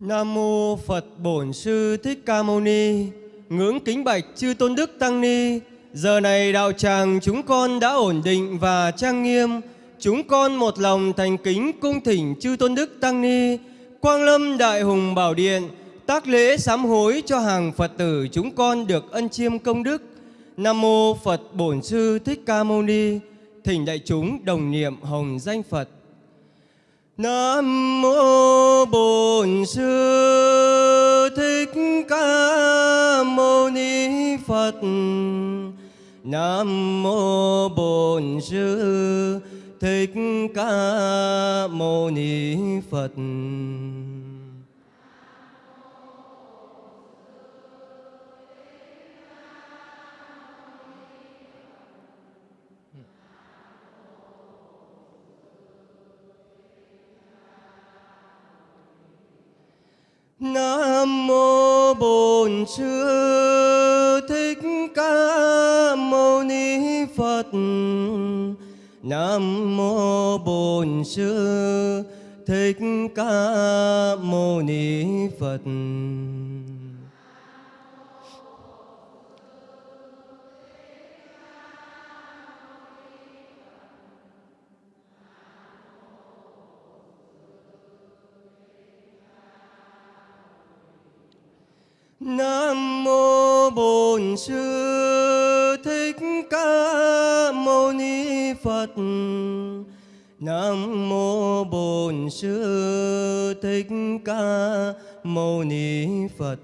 Nam mô Phật Bổn Sư Thích Ca Mâu Ni. Ngưỡng kính bạch chư tôn đức tăng ni. Giờ này đạo tràng chúng con đã ổn định và trang nghiêm. Chúng con một lòng thành kính cung thỉnh chư tôn đức tăng ni. Quang Lâm Đại Hùng Bảo Điện, tác lễ sám hối cho hàng Phật tử chúng con được ân chiêm công đức. Nam mô Phật Bổn Sư Thích Ca Mâu Ni. Thỉnh đại chúng đồng niệm hồng danh Phật. Nam mô Bổn Sư Thích Ca Mâu Ni Phật. Nam mô Bổn Sư Thích Ca Mâu Ni Phật. Nam mô Bổn Sư Thích Ca Mâu Ni Phật. Nam mô Bổn Sư Thích Ca Mâu Ni Phật. Nam mô Bổn Sư Thích Ca Mâu Ni Phật. Nam mô Bổn Sư Thích Ca Mâu Ni Phật.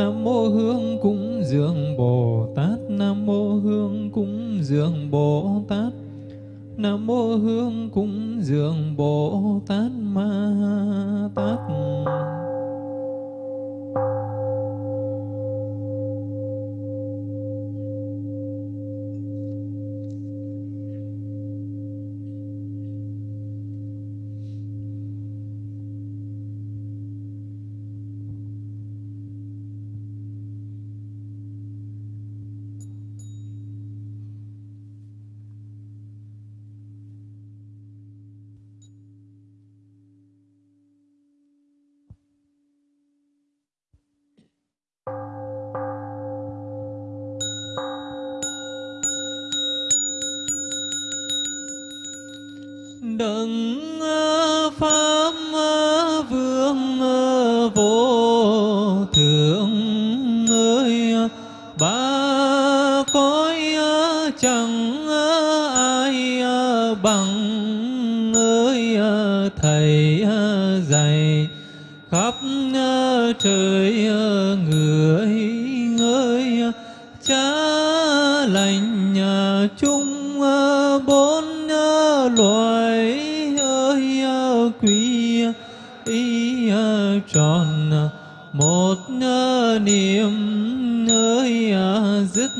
Nam mô hương cúng dường bồ tát. Nam mô hương cúng dường bồ tát. Nam mô hương cúng dường bồ tát ma tát. Người ơi cha lành nhà chung bốn loài ơi quý ý tròn một niệm ơi dứt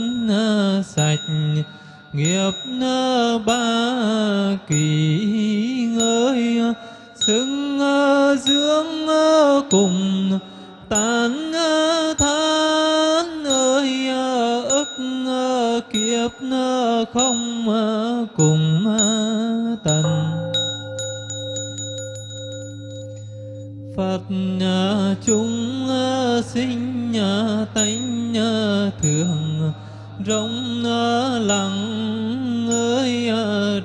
sạch nghiệp ba kỳ ơi xứng ờ, dưỡng ờ, cùng tán ờ, than ơi ờ, ức ờ, kiếp không cùng tận Phật chúng sinh tánh thường rộng lặng, ơi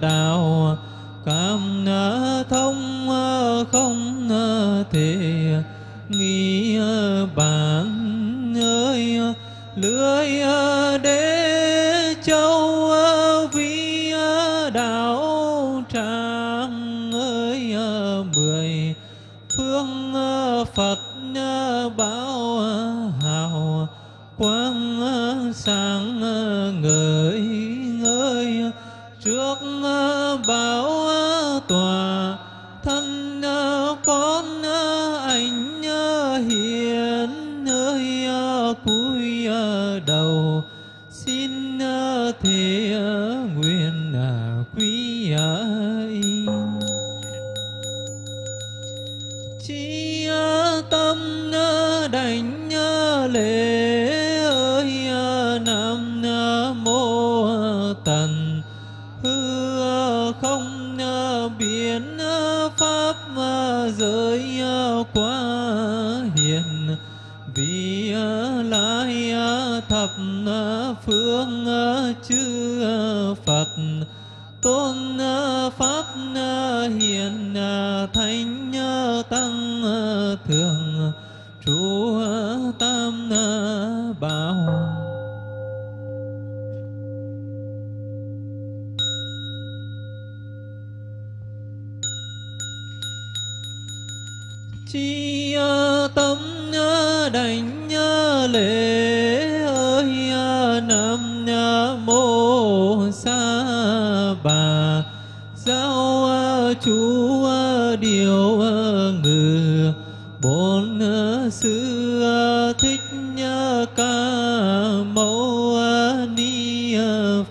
đạo, cảm thông không thể quán quang sáng người. Chúa điều ngự, bốn sư thích ca mâu ni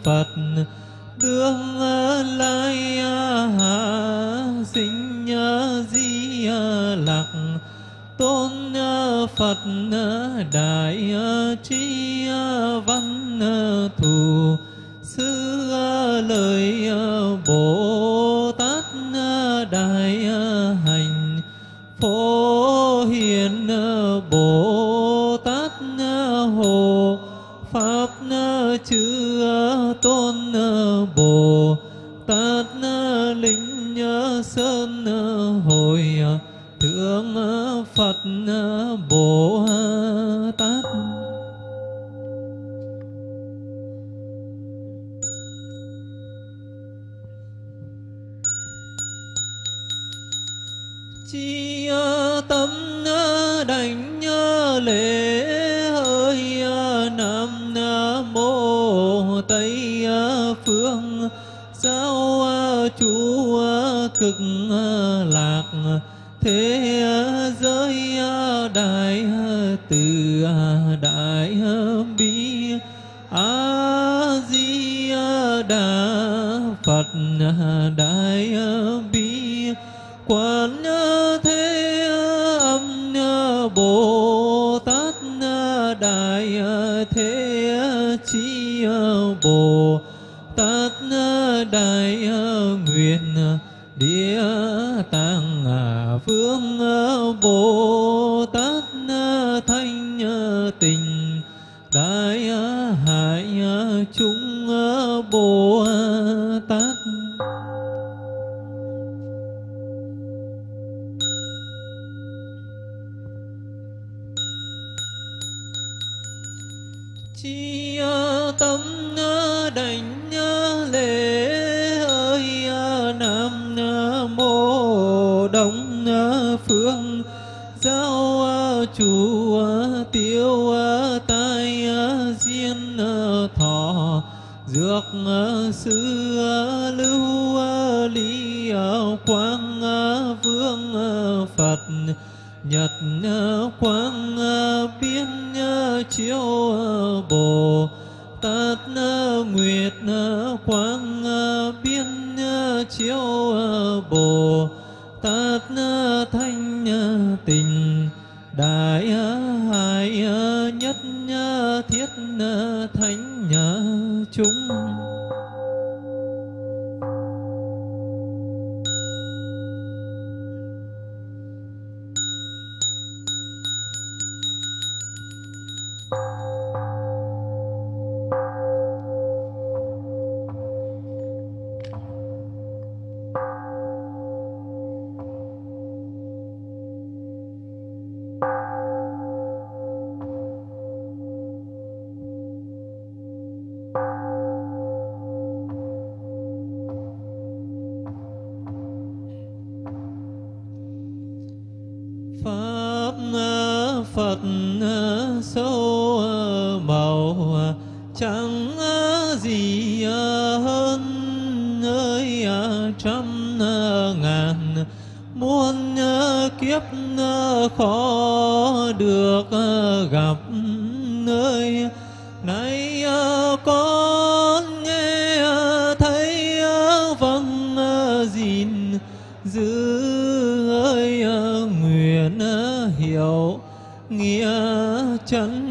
phật, đương lai hạ sinh di lạc tôn phật đại trí tây à, phương. Giáo à, chủ cực à, lạc. Thế giới đại từ đại bi. A di đà phật đại bi. Quán đại nguyện địa tạng phương bồ chú tiêu tai diên thọ, dược sư lưu ly quang vương phật, nhật quang biên chiếu bồ tát nguyệt quang biên chiếu bồ tát thanh tình đại hải nhất thiết thánh chúng. Kiếp khó được ờ, gặp nơi nay ờ, con nghe ờ, thấy vâng gìn giữ ơi nguyện hiểu nghĩa chân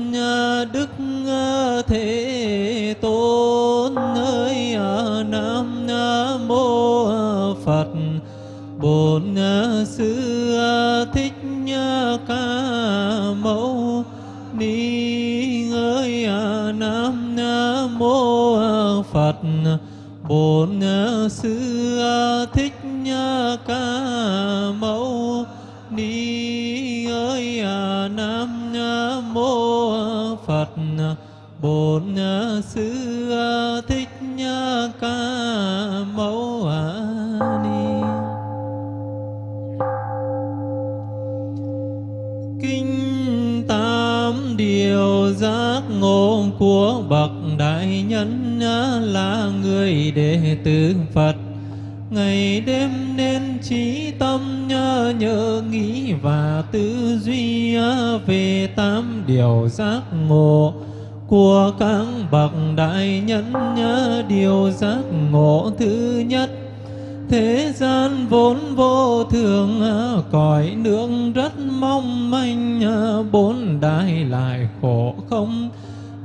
người đệ tử phật. Ngày đêm nên trí tâm nhớ, nhớ nghĩ và tư duy về tám điều giác ngộ của các bậc đại nhân. Nhớ điều giác ngộ thứ nhất thế gian vốn vô thường cõi nước rất mong manh bốn đại lại khổ không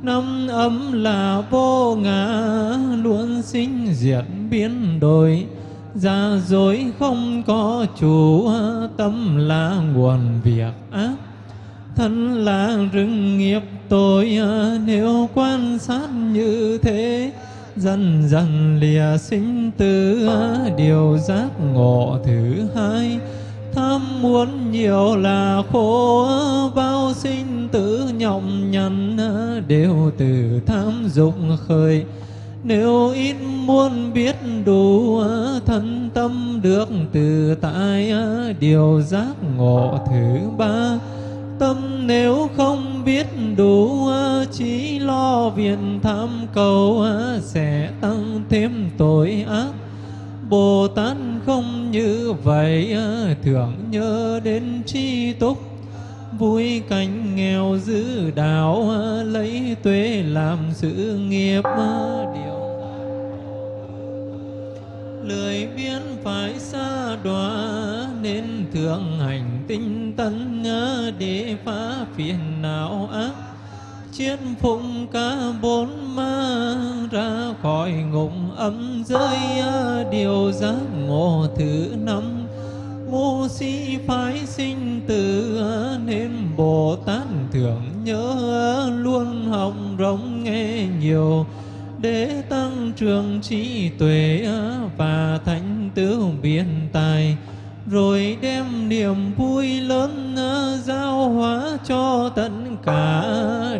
năm ấm là vô ngã, luôn sinh diệt biến đổi. Giả dối không có chủ, tâm là nguồn việc ác. Thân là rừng nghiệp tội nếu quan sát như thế, dần dần lìa sinh tử. Điều giác ngộ thứ hai tham muốn nhiều là khổ, bao sinh tử nhọc nhằn đều từ tham dục khởi nếu ít muốn biết đủ, thân tâm được từ tại, điều giác ngộ thứ ba. Tâm nếu không biết đủ, chỉ lo viện tham cầu, sẽ tăng thêm tội ác. Bồ Tát không như vậy à, thường nhớ đến tri túc. Vui cảnh nghèo giữ đạo à, lấy tuế làm sự nghiệp à, điều lười biếng phải xa đọa, nên thường hành tinh tấn để phá phiền não ác chiến phụng cả bốn ma ra khỏi ngục âm giới à, điều giác ngộ thứ năm. Ngu si phái sinh tử à, nên bồ tát thường nhớ à, luôn học rộng nghe nhiều. Để tăng trưởng trí tuệ và thành tựu biện tài rồi đem niềm vui lớn giao hóa cho tất cả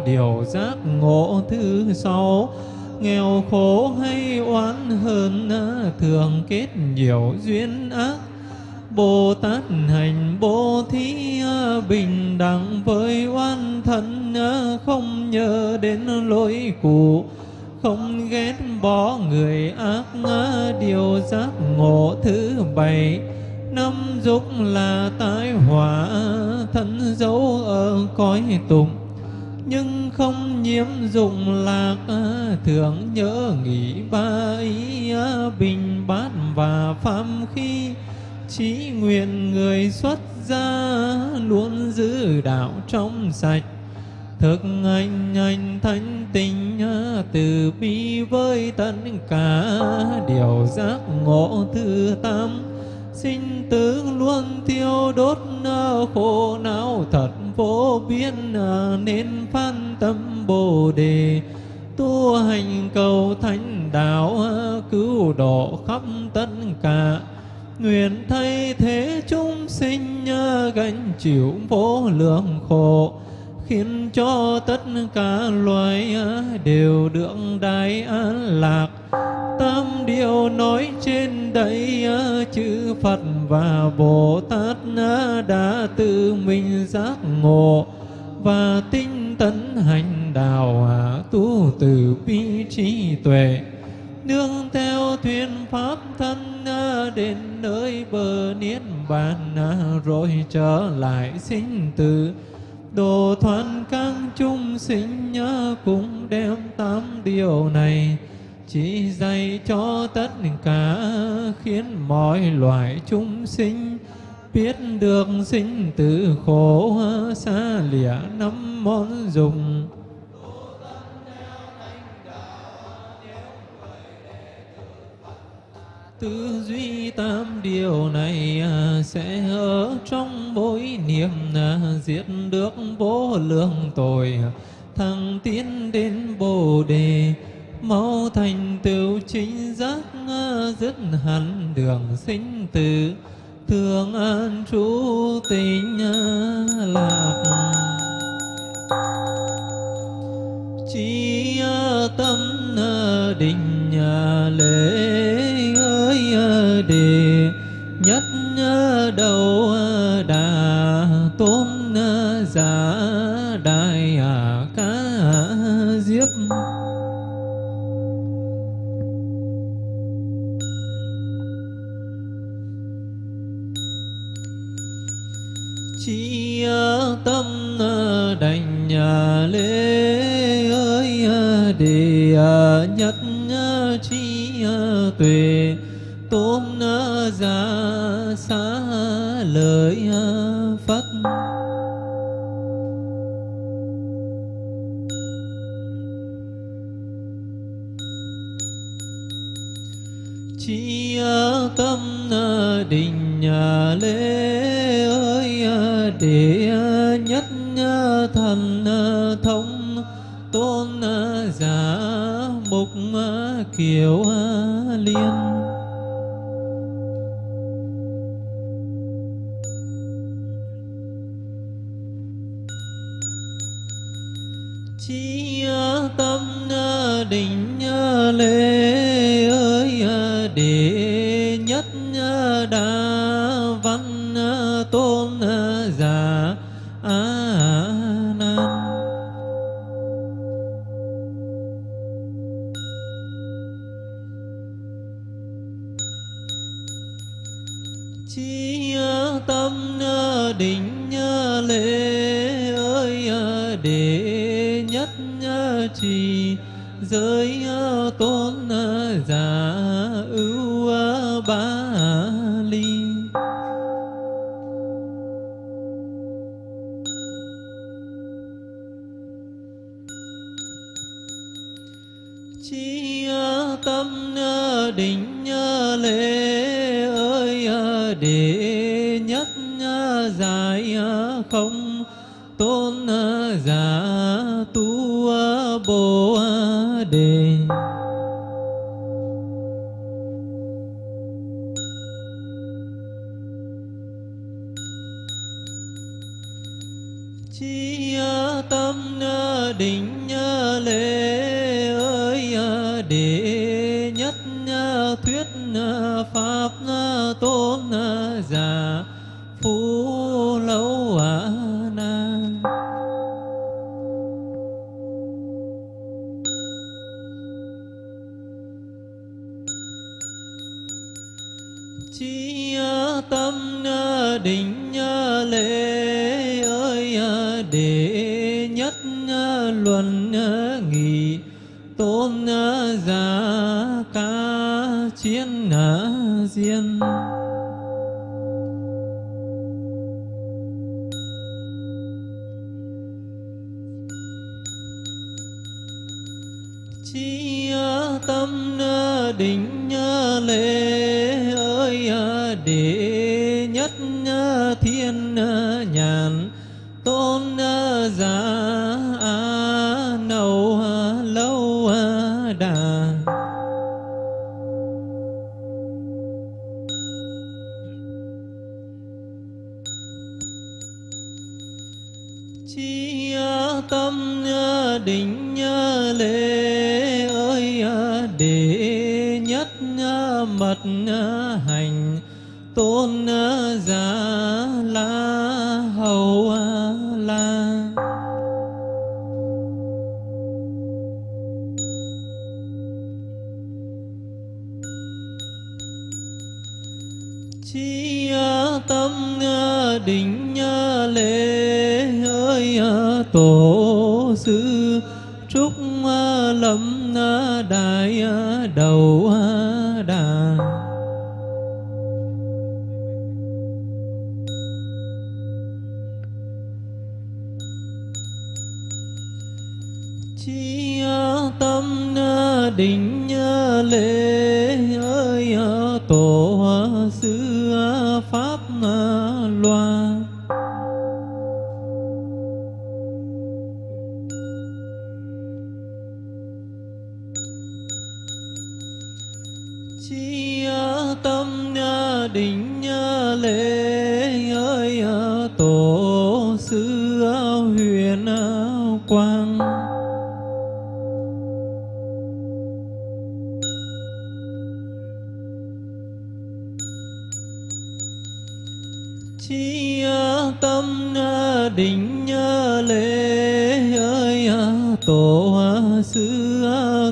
điều giác ngộ thứ sáu. Nghèo khổ hay oán hơn thường kết nhiều duyên ác. Bồ Tát hành bố thí bình đẳng với oan thân không nhớ đến lỗi cũ không ghét bỏ người ác điều giác ngộ thứ bảy năm dục là tai họa, thân dấu ở cõi tụng nhưng không nhiễm dụng lạc, thường nhớ nghĩ ba ý bình bát và phạm khi chí nguyện người xuất gia luôn giữ đạo trong sạch. Thực anh anh thanh tình, từ bi với tất cả, điều giác ngộ thứ tam sinh tử luôn thiêu đốt khổ não thật vô biên à, nên phan tâm bồ đề. Tu hành cầu thánh đạo à, cứu độ khắp tất cả. Nguyện thay thế chúng sinh à, gánh chịu vô lượng khổ khiến cho tất cả loài đều được đại an lạc. Tam điều nói trên đây chữ Phật và Bồ Tát đã tự mình giác ngộ và tinh tấn hành đạo tu từ bi trí tuệ. Nương theo thuyền pháp thân đến nơi bờ niết bàn rồi trở lại sinh tử đồ thoát các chúng sinh nhớ cũng đem tám điều này, chỉ dạy cho tất cả khiến mọi loài chúng sinh biết được sinh tử khổ, xa lìa năm món dùng. Tư duy tam điều này à, sẽ ở trong mỗi niệm diệt à, được vô lượng tội. Thăng tiến đến bồ đề, mau thành tựu chính giác à, dứt hẳn đường sinh tử. Thường an trú tình lạc. Chi tâm định lễ đề nhất đầu đà tôn giả đại à, ca diếp chi tâm đành lễ ơi đề nhất chi à, tuệ tôn giả xá lợi à, phật. Chi à, tâm à, định lễ ơi để nhất thần thông tôn giả mục kiều liên. Chi tâm định lễ ơi à, để nhất trì giới tâm định lễ ơi à, đệ nhất luận nghị tôn giả ca chiến diên chi à, tâm định mật hành, tôn giả la hầu la. Chi tâm định lễ ơi tổ sư, trúc lâm đại đầu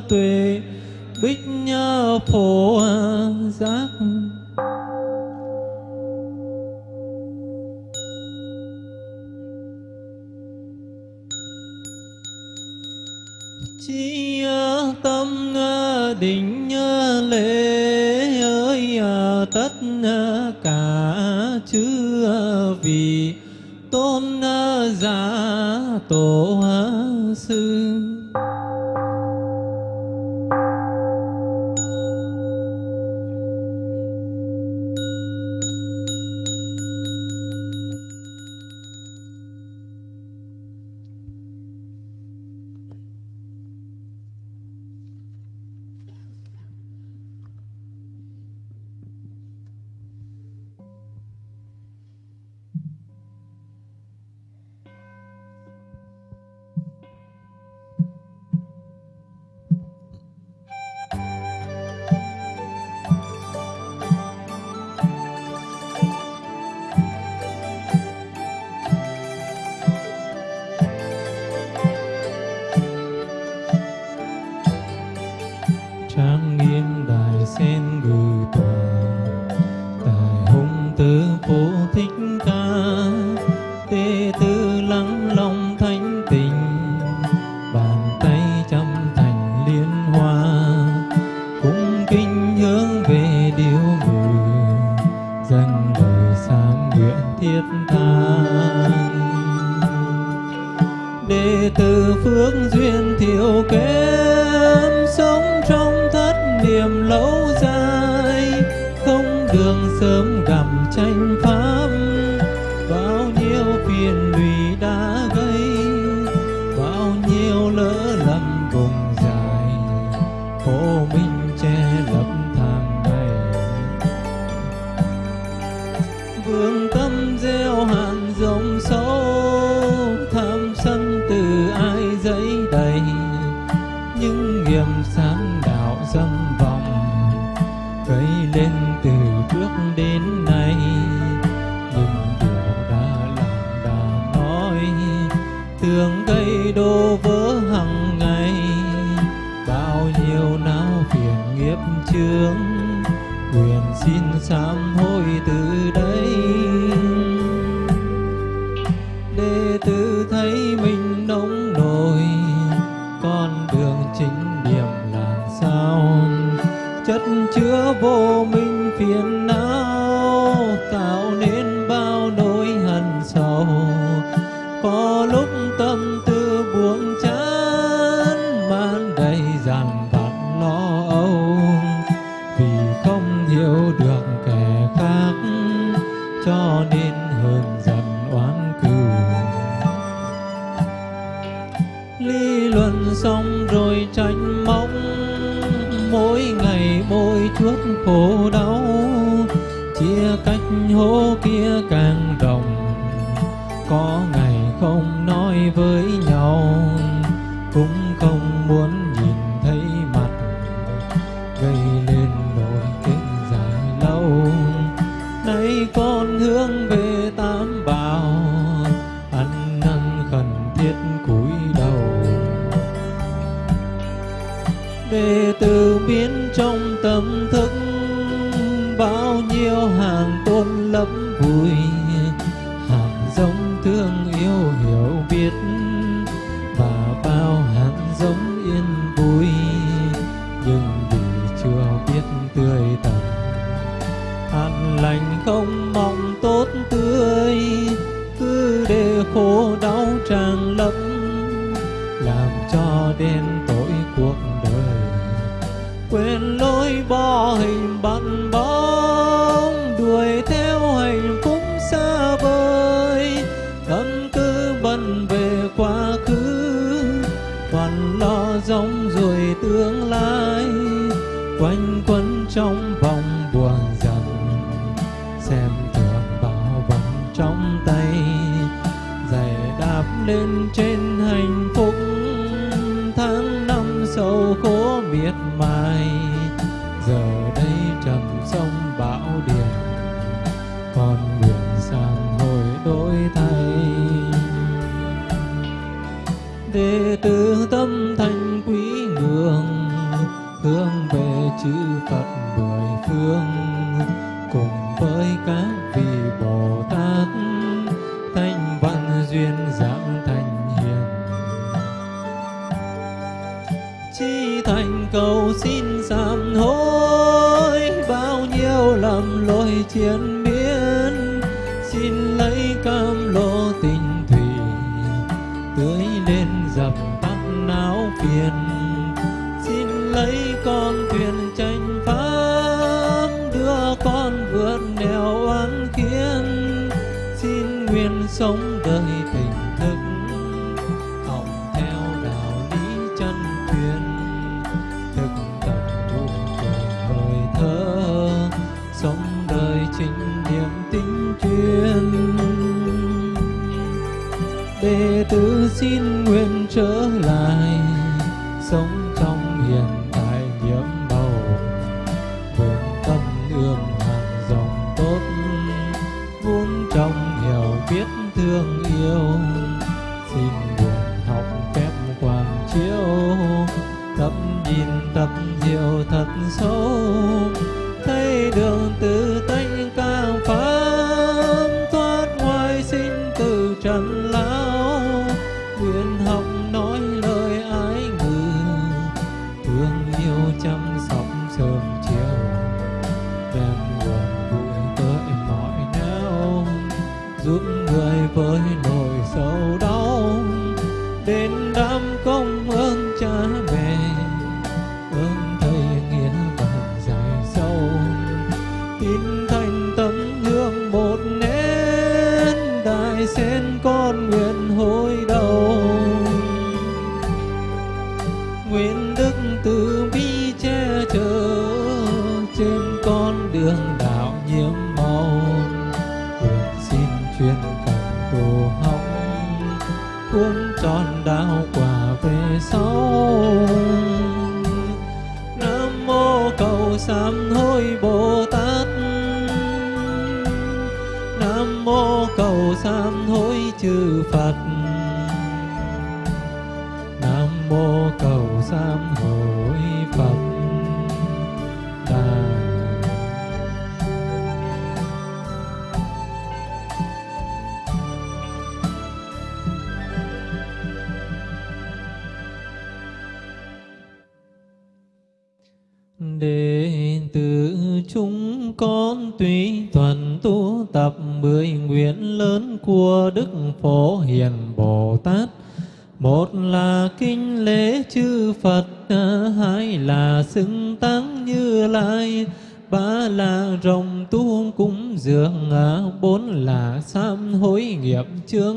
tuệ, bích phổ giác. Chi tâm định lễ ơi à, tất cả chư vị tôn giả tổ đệ tử thấy mình nóng nổi, con đường chính niệm là sao? Chất chứa vô minh phiền não, tạo cầu xin sám hối bao nhiêu lầm lỗi chiến biến xin lấy cam lộ giọng nói lời đệ tử chúng con tùy thuần tu tập mười nguyện lớn của đức phổ hiền bồ tát. Một là kinh lễ chư Phật, hai là xưng tăng như lai, ba là rồng tu cúng dường, bốn là sám hối nghiệp chướng,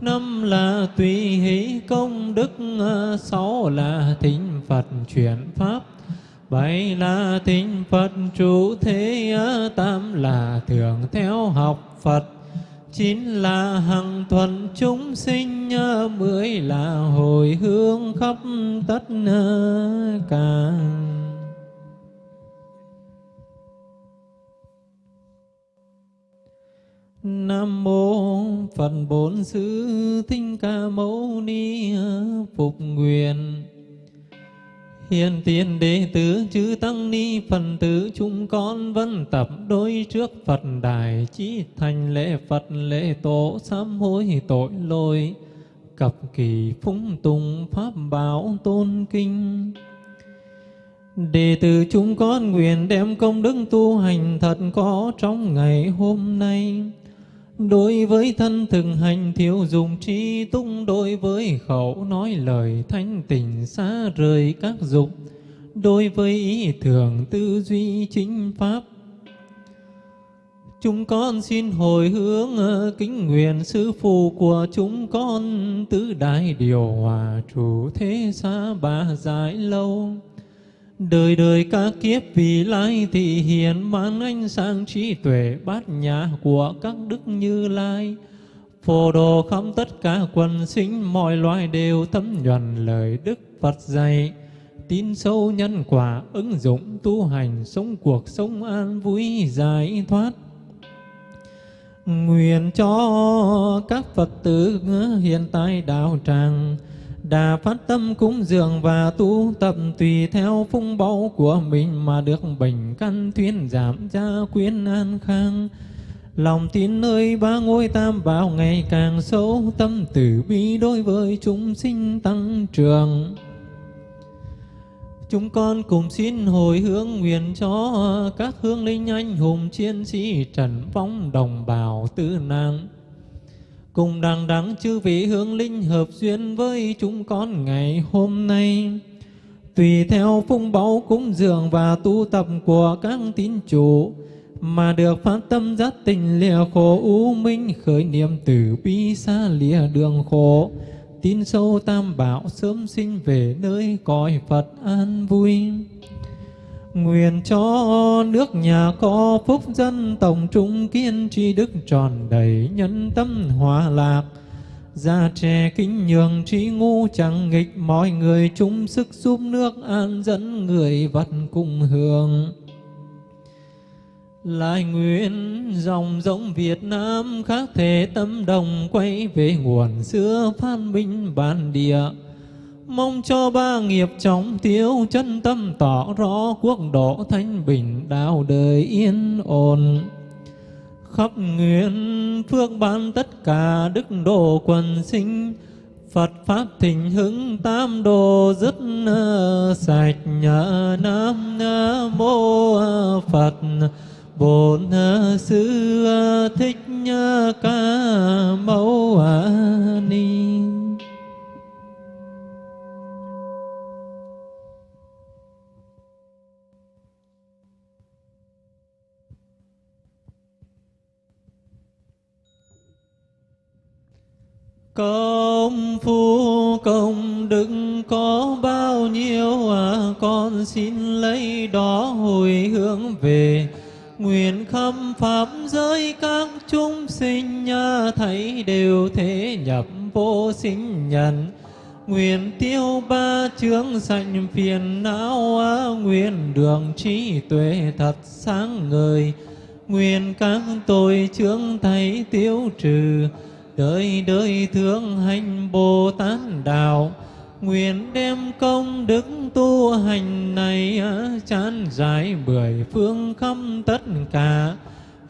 năm là tùy hỷ công đức, sáu là thính Phật chuyển pháp, bảy là thính Phật trụ thế, tám là thường theo học Phật, chín là hằng thuần chúng sinh, mười là hồi hướng khắp tất cả. Nam mô Phật Bổn Sư Thích Ca Mâu Ni Phục Nguyện. Hiện tiền đệ tử chư Tăng Ni Phần tử, chúng con vẫn tập, đối trước Phật Đài, Chí thành lễ Phật lễ tổ, sám hối tội lỗi, Cập kỳ phúng tùng, Pháp bảo tôn kinh. Đệ tử chúng con nguyện đem công đức tu hành thật có trong ngày hôm nay. Đối với thân thực hành thiếu dùng trí túc Đối với khẩu nói lời thanh tình xa rời các dục Đối với ý tưởng tư duy chính pháp. Chúng con xin hồi hướng ờ, kính nguyện sư phụ của chúng con, Tứ đại điều hòa chủ thế xa ba giải lâu. Đời đời các kiếp vì lai thị hiện mang ánh sáng trí tuệ bát nhã của các đức như lai. Phổ đồ khắp tất cả quần sinh, mọi loài đều thấm nhuần lời Đức Phật dạy. Tin sâu nhân quả, ứng dụng tu hành, sống cuộc sống an vui, giải thoát. Nguyện cho các Phật tử hiện tại đạo tràng đà phát tâm cúng dường và tu tập tùy theo phung báu của mình mà được bình căn thuyên giảm gia quyến an khang. Lòng tin nơi ba ngôi tam bảo ngày càng sâu, tâm tử bi đối với chúng sinh tăng trưởng. Chúng con cùng xin hồi hướng nguyện cho các hương linh anh hùng chiến sĩ trần phóng đồng bào tư nạn cùng đằng đắng chư vị hướng linh hợp duyên với chúng con ngày hôm nay. Tùy theo phung báu cúng dường và tu tập của các tín chủ, mà được phát tâm giác tình lìa khổ u minh khởi niệm từ bi xa lìa đường khổ tin sâu tam bảo sớm sinh về nơi cõi Phật an vui. Nguyện cho nước nhà có phúc dân tổng trung kiên tri đức tròn đầy nhân tâm hòa lạc. gia trẻ kính nhường trí ngu chẳng nghịch, mọi người chung sức giúp nước an dẫn người vật cùng hưởng. Lại nguyện dòng giống Việt Nam khác thể tâm đồng quay về nguồn xưa phan minh bản địa Mong cho ba nghiệp trọng tiêu chân tâm tỏ rõ quốc độ thanh bình đạo đời yên ổn. Khắp nguyện phước ban tất cả đức độ quần sinh, Phật Pháp thịnh hứng tam đồ dứt ờ, sạch nhờ Nam Mô Phật bổn ờ, sư ờ, thích ca mâu Công phu công đức có bao nhiêu à, con xin lấy đó hồi hướng về. Nguyện khâm pháp giới các chúng sinh à, thấy đều thế nhập vô sinh nhận nguyện tiêu ba chướng sanh phiền não à, nguyện đường trí tuệ thật sáng ngời. Nguyện các tội chướng thấy tiêu trừ đời đời thương hành Bồ Tát đạo, nguyện đem công đức tu hành này à, chán giải bưởi phương khắp tất cả.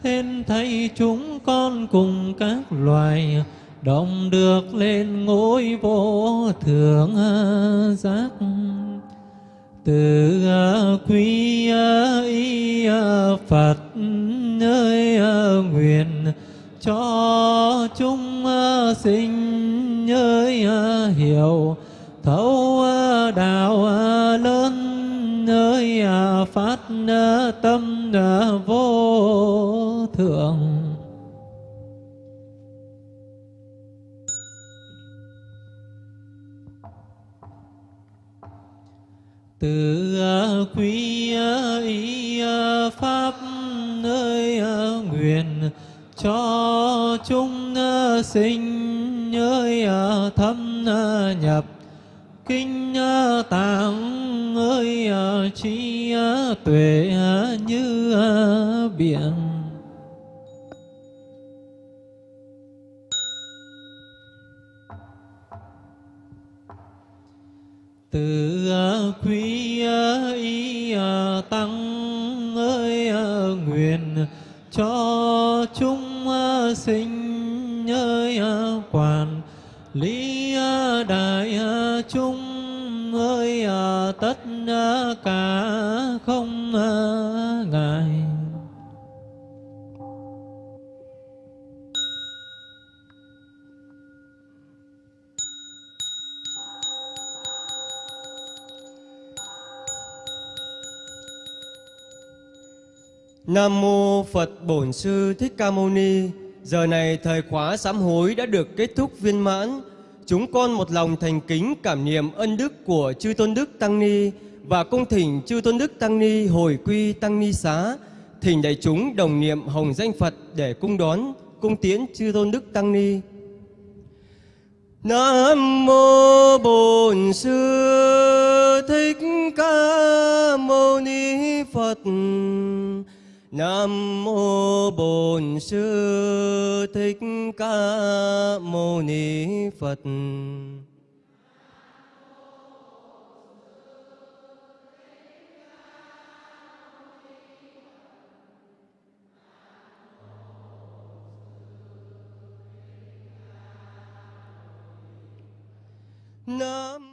Hên thấy chúng con cùng các loài, đồng được lên ngôi vô thượng à, giác. Từ à, quý y phật ơi nguyện cho chúng sinh ơi ờ, hiểu. Thấu ờ, đạo ờ, lớn ơi phát tâm vô thượng. Từ quý ý pháp, nơi nguyện cho chúng sinh thâm nhập. Kinh ờ, tạng ơi trí tuệ như biển. Từ quý y tăng ơi nguyện cho chúng sinh ơi quản lý đại chúng ơi, tất cả không ngại Nam mô Phật Bổn Sư Thích Ca Mâu Ni. Giờ này thời khóa sám hối đã được kết thúc viên mãn. Chúng con một lòng thành kính cảm niệm ân đức của Chư Tôn Đức Tăng Ni và cung thỉnh Chư Tôn Đức Tăng Ni hồi quy Tăng Ni xá. Thỉnh đại chúng đồng niệm hồng danh Phật để cung đón, cung tiễn Chư Tôn Đức Tăng Ni. Nam mô Bổn Sư Thích Ca Mâu Ni Phật. Nam mô Bổn Sư Thích Ca Mâu Ni Phật. Nam